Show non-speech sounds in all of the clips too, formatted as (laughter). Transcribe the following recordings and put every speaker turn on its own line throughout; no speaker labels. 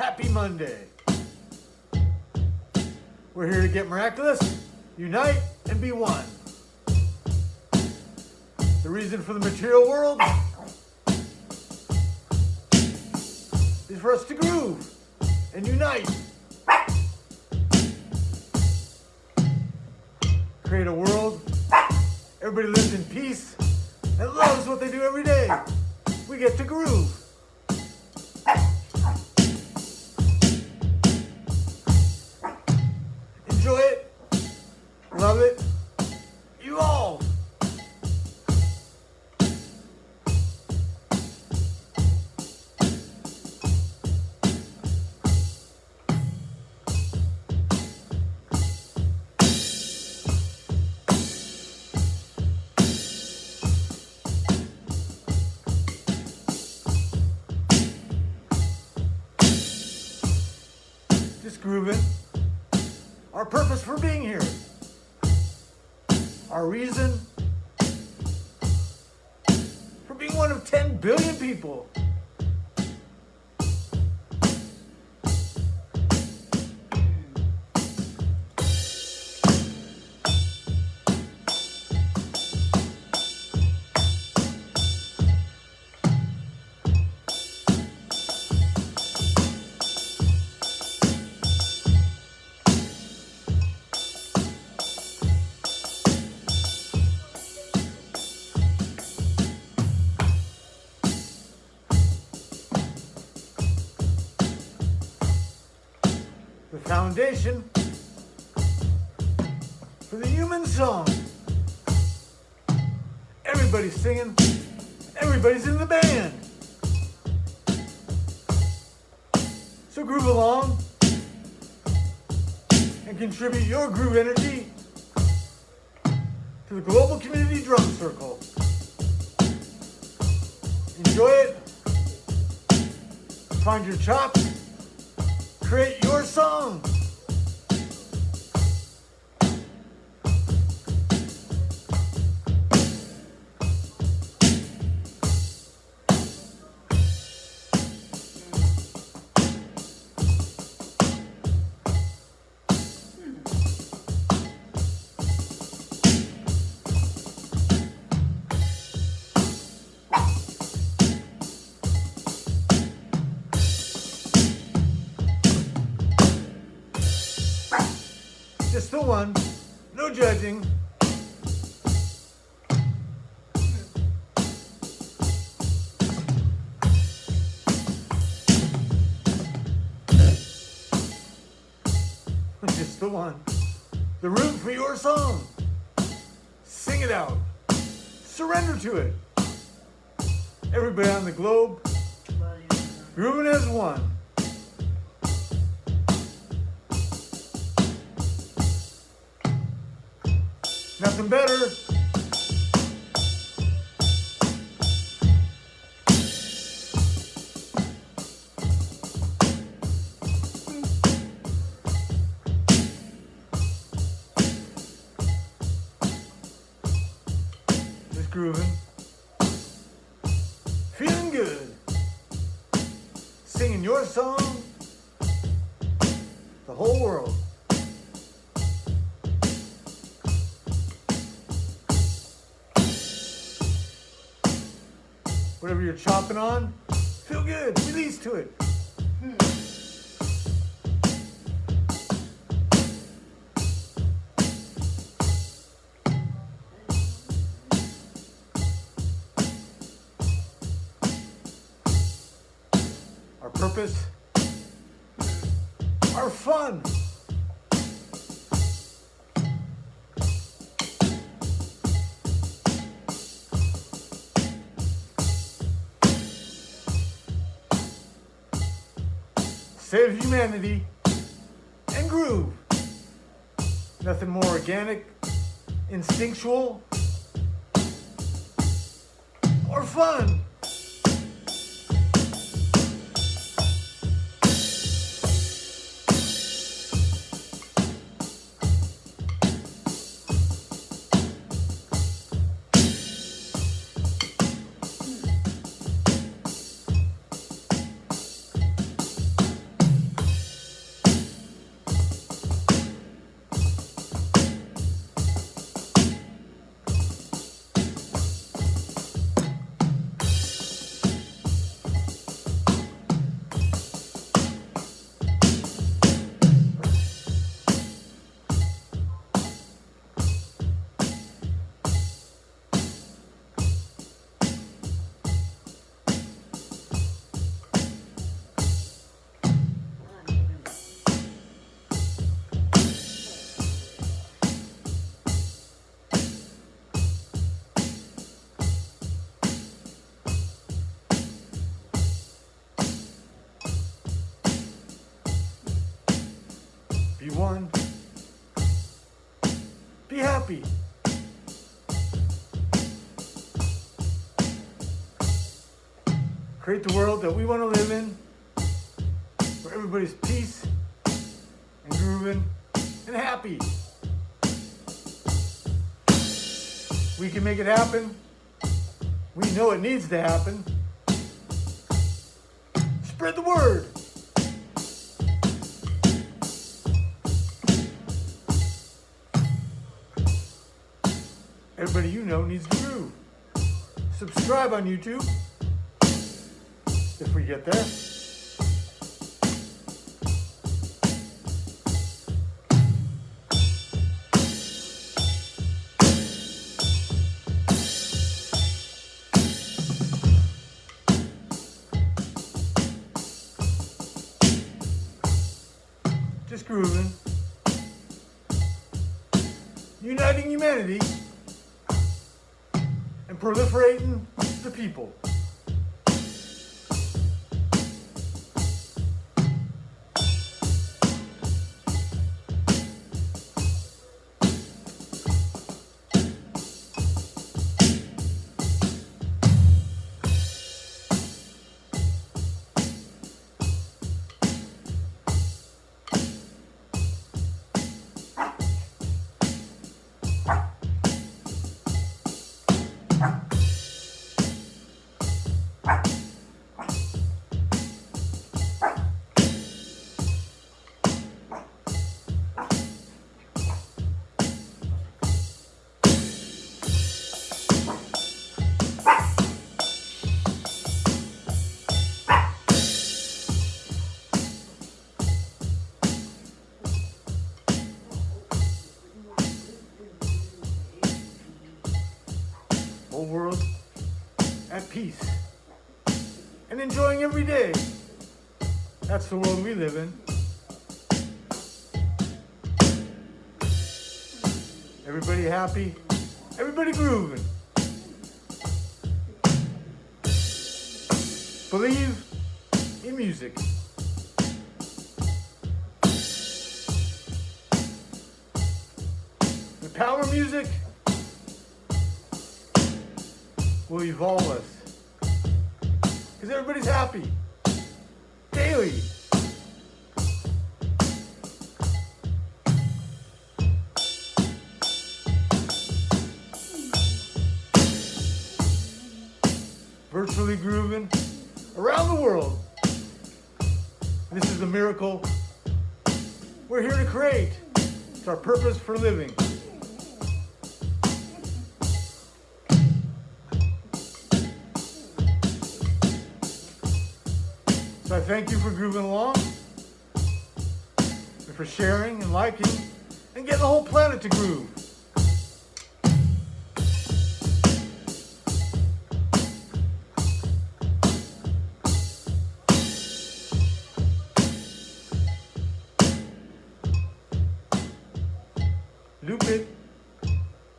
Happy Monday. We're here to get miraculous, unite, and be one. The reason for the material world is for us to groove and unite. Create a world everybody lives in peace and loves what they do every day. We get to groove. Love it. Evolve. Just grooving. Our purpose for being here. Our reason for being one of 10 billion people. Foundation for the human song. Everybody's singing, everybody's in the band. So groove along and contribute your groove energy to the Global Community Drum Circle. Enjoy it. Find your chops. Create your song. Just the one. No judging. (laughs) Just the one. The room for your song. Sing it out. Surrender to it. Everybody on the globe, grooving as one. Nothing better. Just grooving. Feeling good. Singing your song. The whole world. Whatever you're chopping on, feel good. Release to it. Hmm. Our purpose, our fun. Save humanity and groove. Nothing more organic, instinctual, or fun. Be one. Be happy. Create the world that we want to live in, where everybody's peace and grooving and happy. We can make it happen. We know it needs to happen. Spread the word. Everybody you know needs to groove. Subscribe on YouTube if we get there. Just grooving. Uniting humanity proliferating the people. World at peace and enjoying every day. That's the world we live in. Everybody happy, everybody grooving. Believe in music. The power music will evolve us. Because everybody's happy. Daily. Virtually grooving around the world. This is a miracle we're here to create. It's our purpose for living. So I thank you for grooving along, and for sharing and liking, and getting the whole planet to groove. Loop it,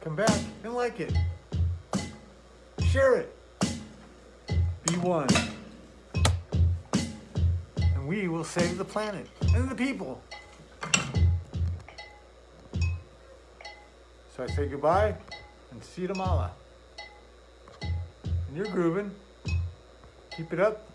come back and like it. Share it. Be one and we will save the planet and the people. So I say goodbye and see you tomorrow. And you're grooving. Keep it up.